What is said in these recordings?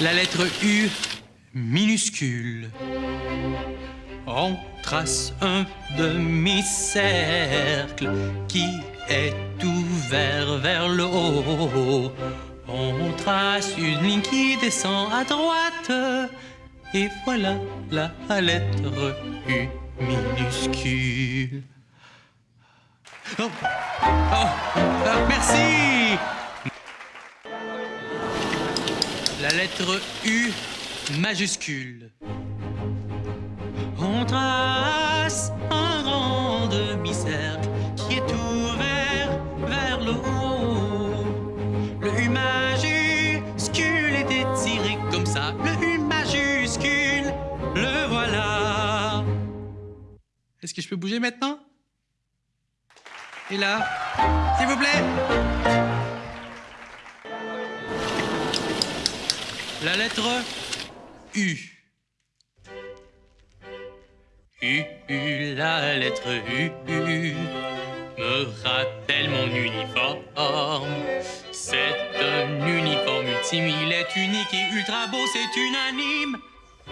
La lettre U minuscule. On trace un demi-cercle qui est ouvert vers le haut. On trace une ligne qui descend à droite. Et voilà la lettre U minuscule. Oh, oh, euh, merci. La lettre U majuscule. On trace un grand demi-cercle qui est ouvert vers le haut. Le U majuscule est étiré comme ça. Le U majuscule, le voilà. Est-ce que je peux bouger maintenant? Et là S'il vous plaît La lettre U. U, U, la lettre U, U me rappelle mon uniforme. C'est un uniforme ultime, il est unique et ultra beau, c'est unanime.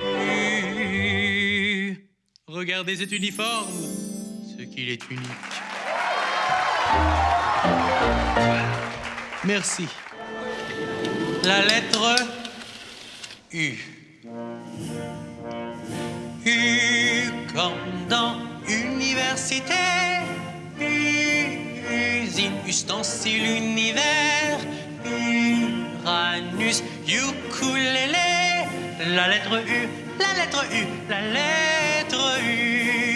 U. Regardez cet uniforme, ce qu'il est unique. Merci. La lettre U. U comme dans université. Usine, ustensile, univers. Uranus, ukulélé. La lettre U, la lettre U, la lettre U.